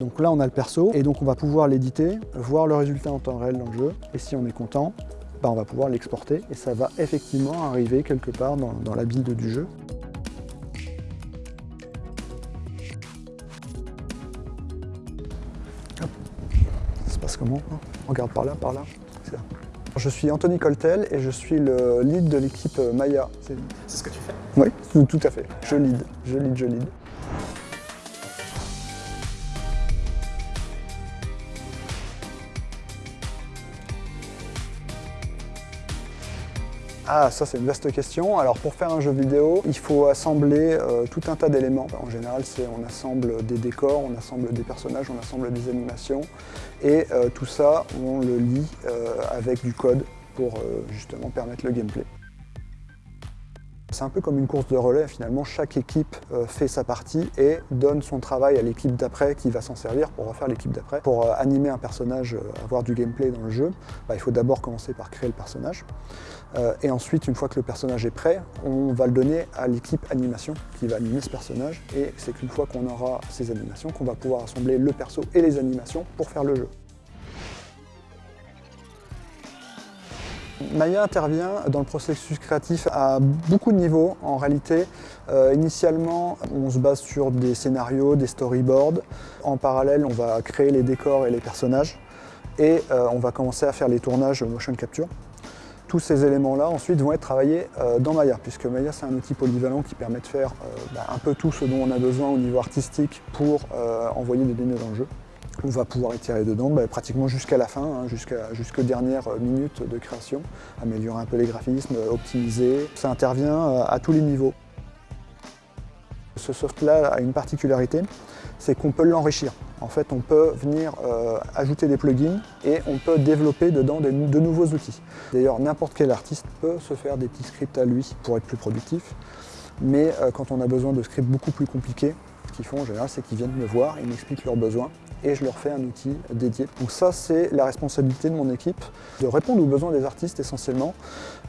Donc là, on a le perso, et donc on va pouvoir l'éditer, voir le résultat en temps réel dans le jeu, et si on est content, bah on va pouvoir l'exporter, et ça va effectivement arriver quelque part dans, dans la build du jeu. Hop. Ça se passe comment hein? Regarde par là, par là. Je suis Anthony Coltel et je suis le lead de l'équipe Maya. C'est ce que tu fais? Oui, tout, tout à fait. Je lead, je lead, je lead. Ah, ça c'est une vaste question. Alors pour faire un jeu vidéo, il faut assembler euh, tout un tas d'éléments. En général, on assemble des décors, on assemble des personnages, on assemble des animations. Et euh, tout ça, on le lit euh, avec du code pour justement permettre le gameplay. C'est un peu comme une course de relais, finalement, chaque équipe euh, fait sa partie et donne son travail à l'équipe d'après qui va s'en servir pour refaire l'équipe d'après. Pour euh, animer un personnage, euh, avoir du gameplay dans le jeu, bah, il faut d'abord commencer par créer le personnage. et ensuite, une fois que le personnage est prêt, on va le donner à l'équipe animation qui va animer ce personnage. Et c'est qu'une fois qu'on aura ces animations qu'on va pouvoir assembler le perso et les animations pour faire le jeu. Maya intervient dans le processus créatif à beaucoup de niveaux en réalité. Euh, initialement, on se base sur des scénarios, des storyboards. En parallèle, on va créer les décors et les personnages. Et euh, on va commencer à faire les tournages motion capture. Tous ces éléments-là, ensuite, vont être travaillés euh, dans Maya, puisque Maya, c'est un outil polyvalent qui permet de faire bah, un peu tout ce dont on a besoin au niveau artistique pour envoyer des données dans le jeu. On va pouvoir étirer dedans bah, pratiquement jusqu'à la fin, hein, jusqu'aux dernières minutes de création, améliorer un peu les graphismes, optimiser. Ça intervient euh, à tous les niveaux. Ce soft-là a une particularité, c'est qu'on peut l'enrichir. En fait, on peut venir euh, ajouter des plugins et on peut développer dedans de, nouveaux outils. D'ailleurs, n'importe quel artiste peut se faire des petits scripts à lui pour être plus productif. Mais euh, quand on a besoin de scripts beaucoup plus compliqués, ce qu'ils font en général, c'est qu'ils viennent me voir, ils m'expliquent leurs besoins et je leur fais un outil dédié. Donc ça, c'est la responsabilité de mon équipe, de répondre aux besoins des artistes essentiellement.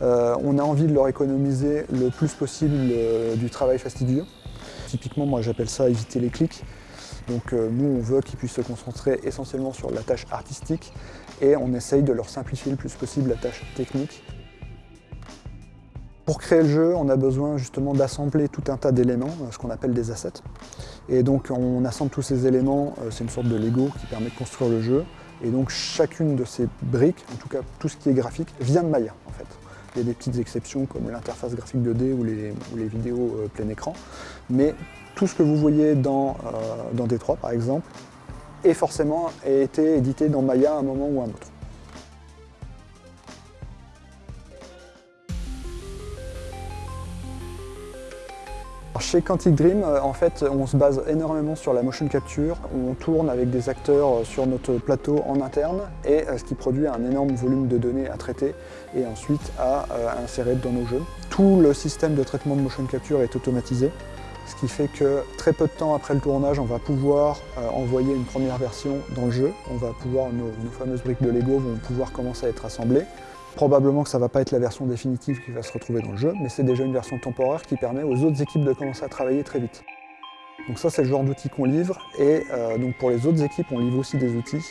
Euh, on a envie de leur économiser le plus possible euh, du travail fastidieux. Typiquement, moi j'appelle ça éviter les clics. Donc euh, nous, on veut qu'ils puissent se concentrer essentiellement sur la tâche artistique et on essaye de leur simplifier le plus possible la tâche technique pour créer le jeu, on a besoin justement d'assembler tout un tas d'éléments, ce qu'on appelle des assets. Et donc on assemble tous ces éléments, euh, c'est une sorte de Lego qui permet de construire le jeu. Et donc chacune de ces briques, en tout cas tout ce qui est graphique, vient de Maya en fait. Il y a des petites exceptions comme l'interface graphique 2D ou les, vidéos euh, plein écran. Mais tout ce que vous voyez dans, euh, dans D3 par exemple, est forcément été édité dans Maya à un moment ou à un autre. Chez Quantic Dream, euh, en fait, on se base énormément sur la motion capture. On tourne avec des acteurs euh, sur notre plateau en interne et euh, ce qui produit un énorme volume de données à traiter et ensuite à insérer dans nos jeux. Tout le système de traitement de motion capture est automatisé, ce qui fait que très peu de temps après le tournage, on va pouvoir envoyer une première version dans le jeu. On va pouvoir, nos, nos fameuses briques de Lego vont pouvoir commencer à être assemblées. Probablement que ça ne va pas être la version définitive qui va se retrouver dans le jeu, mais c'est déjà une version temporaire qui permet aux autres équipes de commencer à travailler très vite. Donc ça, c'est le genre d'outils qu'on livre, et euh, donc pour les autres équipes, on livre aussi des outils,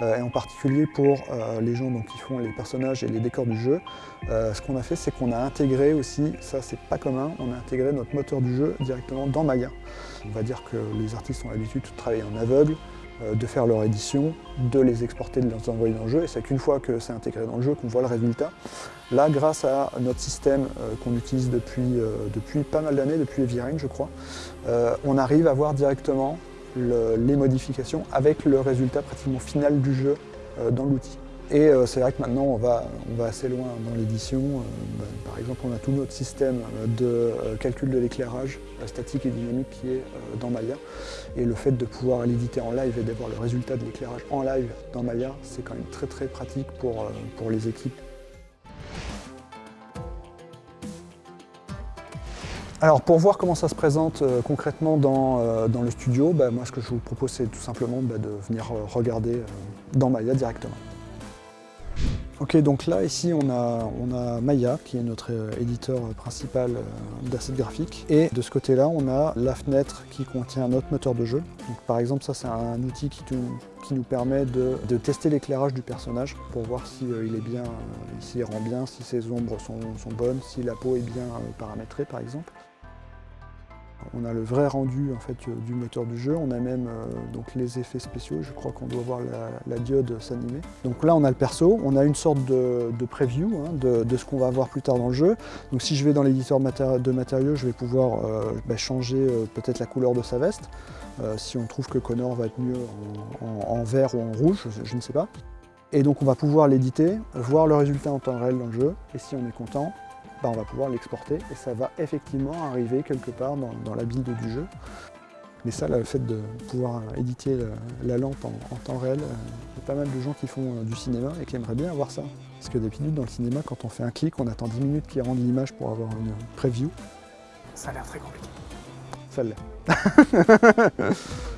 euh, et en particulier pour euh, les gens donc, qui font les personnages et les décors du jeu, ce qu'on a fait, c'est qu'on a intégré aussi, ça c'est pas commun, on a intégré notre moteur du jeu directement dans Maya. On va dire que les artistes ont l'habitude de travailler en aveugle, de faire leur édition, de les exporter, de les envoyer dans le jeu, et c'est qu'une fois que c'est intégré dans le jeu qu'on voit le résultat. Là, grâce à notre système euh, qu'on utilise depuis, euh, depuis pas mal d'années, depuis Evirine je crois, on arrive à voir directement les modifications avec le résultat pratiquement final du jeu dans l'outil. Et euh, c'est vrai que maintenant on va, assez loin dans l'édition. Euh, bah, par exemple, on a tout notre système de euh, calcul de l'éclairage statique et dynamique qui est dans Maya. Et le fait de pouvoir l'éditer en live et d'avoir le résultat de l'éclairage en live dans Maya, c'est quand même très très pratique pour, pour les équipes. Alors pour voir comment ça se présente concrètement dans, dans, le studio, bah, moi ce que je vous propose c'est tout simplement bah, de venir regarder dans Maya directement. Ok, donc là, ici, on a, on a Maya, qui est notre euh, éditeur principal euh, d'assets graphiques. Et de ce côté-là, on a la fenêtre qui contient notre moteur de jeu. Donc, par exemple, ça, c'est un outil qui, qui nous permet de, tester l'éclairage du personnage pour voir s'il euh, est bien, s'il rend bien, si ses ombres sont, sont bonnes, si la peau est bien paramétrée, par exemple. On a le vrai rendu en fait, du moteur du jeu, on a même euh, donc les effets spéciaux, je crois qu'on doit voir la, diode s'animer. Donc là on a le perso, on a une sorte de, preview hein, de, ce qu'on va voir plus tard dans le jeu. Donc si je vais dans l'éditeur de matériaux, je vais pouvoir euh, bah, changer euh, peut-être la couleur de sa veste. si on trouve que Connor va être mieux en, vert ou en rouge, je ne sais pas. Et donc on va pouvoir l'éditer, voir le résultat en temps réel dans le jeu, et si on est content, bah, on va pouvoir l'exporter et ça va effectivement arriver quelque part dans, la build du jeu. Mais ça, le fait de pouvoir éditer la, lampe en, temps réel, euh, il y a pas mal de gens qui font euh, du cinéma et qui aimeraient bien avoir ça. Parce que d'habitude, dans le cinéma, quand on fait un clic, on attend 10 minutes qu'il rende l'image pour avoir une preview. Ça a l'air très compliqué. Ça l'est.